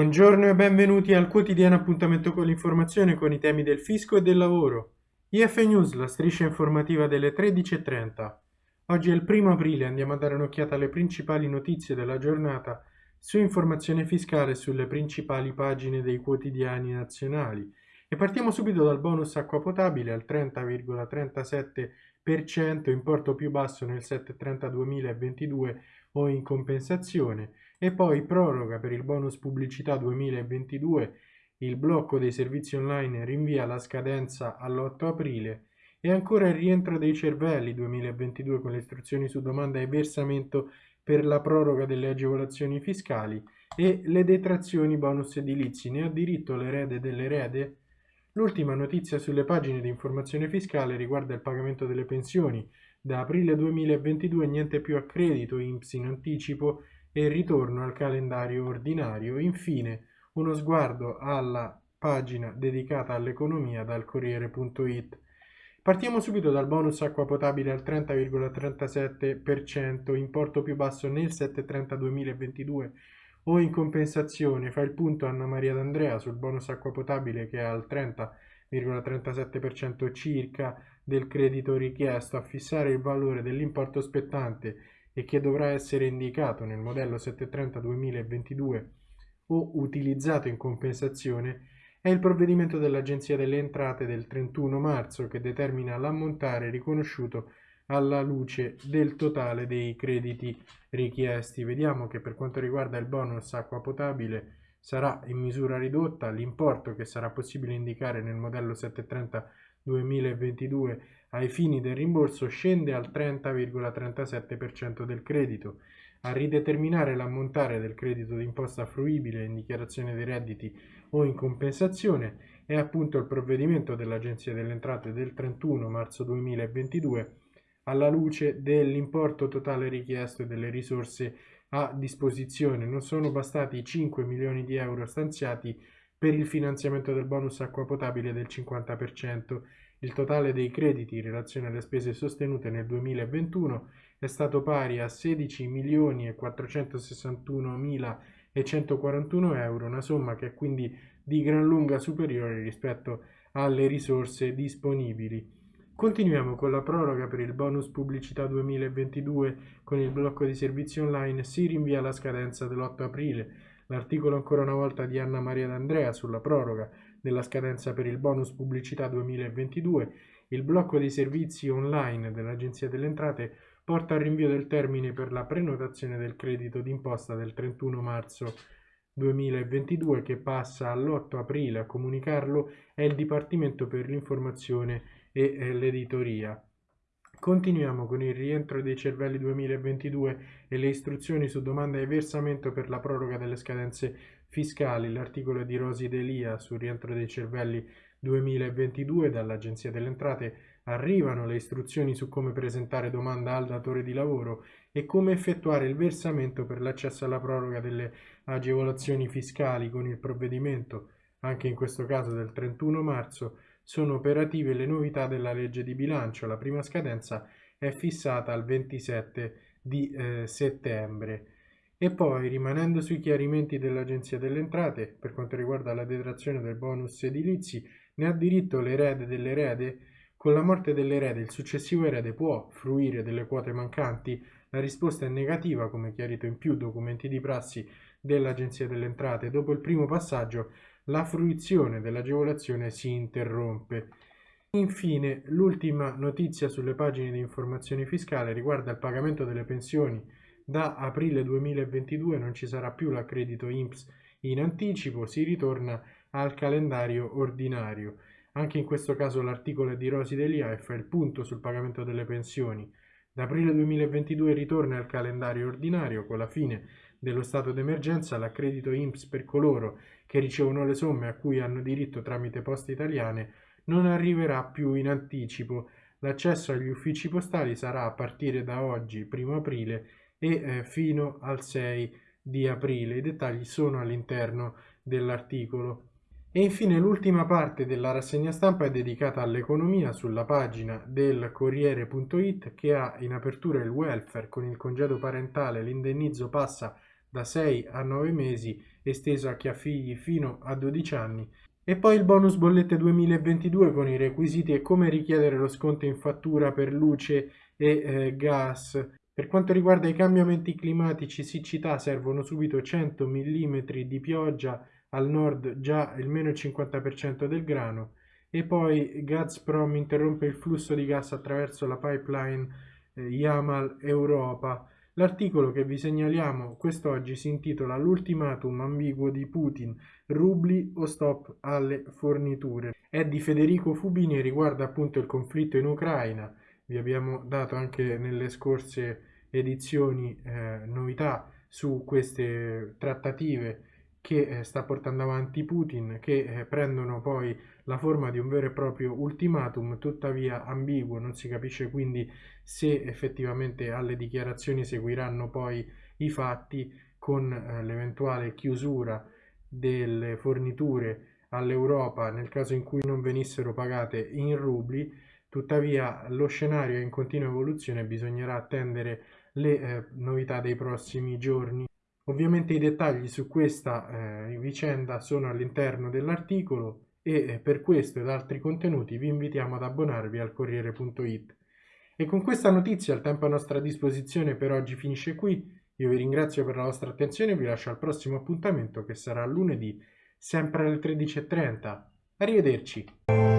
Buongiorno e benvenuti al quotidiano appuntamento con l'informazione con i temi del fisco e del lavoro. IF News, la striscia informativa delle 13.30. Oggi è il primo aprile, andiamo a dare un'occhiata alle principali notizie della giornata su informazione fiscale sulle principali pagine dei quotidiani nazionali. E partiamo subito dal bonus acqua potabile al 30,37%, importo più basso nel 730 2022 o in compensazione, e poi proroga per il bonus pubblicità 2022, il blocco dei servizi online rinvia la scadenza all'8 aprile e ancora il rientro dei cervelli 2022 con le istruzioni su domanda e versamento per la proroga delle agevolazioni fiscali e le detrazioni bonus edilizi. Ne ha diritto l'erede dell'erede? L'ultima notizia sulle pagine di informazione fiscale riguarda il pagamento delle pensioni. Da aprile 2022 niente più a credito INPS in anticipo e ritorno al calendario ordinario. Infine, uno sguardo alla pagina dedicata all'economia dal Corriere.it. Partiamo subito dal bonus acqua potabile al 30,37%, importo più basso nel 730 2022 o in compensazione fa il punto Anna Maria D'Andrea sul bonus acqua potabile che è al 30,37% circa del credito richiesto a fissare il valore dell'importo spettante e che dovrà essere indicato nel modello 730 2022 o utilizzato in compensazione è il provvedimento dell'Agenzia delle Entrate del 31 marzo che determina l'ammontare riconosciuto alla luce del totale dei crediti richiesti. Vediamo che per quanto riguarda il bonus acqua potabile sarà in misura ridotta l'importo che sarà possibile indicare nel modello 730 2022 ai fini del rimborso scende al 30,37% del credito. A rideterminare l'ammontare del credito d'imposta fruibile in dichiarazione dei redditi o in compensazione è appunto il provvedimento dell'Agenzia delle Entrate del 31 marzo 2022 alla luce dell'importo totale richiesto e delle risorse a disposizione. Non sono bastati i 5 milioni di euro stanziati per il finanziamento del bonus acqua potabile del 50%. Il totale dei crediti in relazione alle spese sostenute nel 2021 è stato pari a 16 milioni e 461 mila e 141 euro, una somma che è quindi di gran lunga superiore rispetto alle risorse disponibili. Continuiamo con la proroga per il bonus pubblicità 2022 con il blocco di servizi online si rinvia la scadenza dell'8 aprile. L'articolo ancora una volta di Anna Maria D'Andrea sulla proroga della scadenza per il bonus pubblicità 2022, il blocco dei servizi online dell'Agenzia delle Entrate porta al rinvio del termine per la prenotazione del credito d'imposta del 31 marzo 2022 che passa all'8 aprile. A comunicarlo è il Dipartimento per l'informazione e eh, l'editoria. Continuiamo con il rientro dei cervelli 2022 e le istruzioni su domanda e versamento per la proroga delle scadenze fiscali. L'articolo di Rosi Delia sul rientro dei cervelli 2022 dall'Agenzia delle Entrate arrivano le istruzioni su come presentare domanda al datore di lavoro e come effettuare il versamento per l'accesso alla proroga delle agevolazioni fiscali con il provvedimento, anche in questo caso del 31 marzo, sono operative le novità della legge di bilancio. La prima scadenza è fissata al 27 di eh, settembre. E poi, rimanendo sui chiarimenti dell'Agenzia delle Entrate, per quanto riguarda la detrazione del bonus edilizi, ne ha diritto l'erede dell'erede? Con la morte dell'erede il successivo erede può fruire delle quote mancanti? La risposta è negativa, come chiarito in più documenti di prassi dell'Agenzia delle Entrate. Dopo il primo passaggio la fruizione dell'agevolazione si interrompe. Infine, l'ultima notizia sulle pagine di informazione fiscale riguarda il pagamento delle pensioni. Da aprile 2022 non ci sarà più l'accredito INPS in anticipo, si ritorna al calendario ordinario. Anche in questo caso l'articolo di Rosi Delia fa il punto sul pagamento delle pensioni. Da aprile 2022 ritorna al calendario ordinario con la fine dello stato d'emergenza l'accredito INPS per coloro che ricevono le somme a cui hanno diritto tramite poste italiane non arriverà più in anticipo. L'accesso agli uffici postali sarà a partire da oggi, 1 aprile, e eh, fino al 6 di aprile. I dettagli sono all'interno dell'articolo. E infine l'ultima parte della rassegna stampa è dedicata all'economia sulla pagina del Corriere.it che ha in apertura il welfare con il congedo parentale, l'indennizzo passa da 6 a 9 mesi, esteso a chi ha figli fino a 12 anni. E poi il bonus bollette 2022 con i requisiti e come richiedere lo sconto in fattura per luce e eh, gas. Per quanto riguarda i cambiamenti climatici, siccità, servono subito 100 mm di pioggia, al nord già il meno 50% del grano e poi Gazprom interrompe il flusso di gas attraverso la pipeline eh, Yamal Europa. L'articolo che vi segnaliamo quest'oggi si intitola L'ultimatum ambiguo di Putin, rubli o stop alle forniture. È di Federico Fubini e riguarda appunto il conflitto in Ucraina. Vi abbiamo dato anche nelle scorse edizioni eh, novità su queste trattative che eh, sta portando avanti Putin, che eh, prendono poi la forma di un vero e proprio ultimatum, tuttavia ambiguo, non si capisce quindi se effettivamente alle dichiarazioni seguiranno poi i fatti con eh, l'eventuale chiusura delle forniture all'Europa nel caso in cui non venissero pagate in rubli, tuttavia lo scenario è in continua evoluzione, bisognerà attendere le novità dei prossimi giorni. Ovviamente i dettagli su questa eh, vicenda sono all'interno dell'articolo e eh, per questo ed altri contenuti vi invitiamo ad abbonarvi al Corriere.it. E con questa notizia il tempo a nostra disposizione per oggi finisce qui. Io vi ringrazio per la vostra attenzione e vi lascio al prossimo appuntamento che sarà lunedì, sempre alle 13.30. Arrivederci!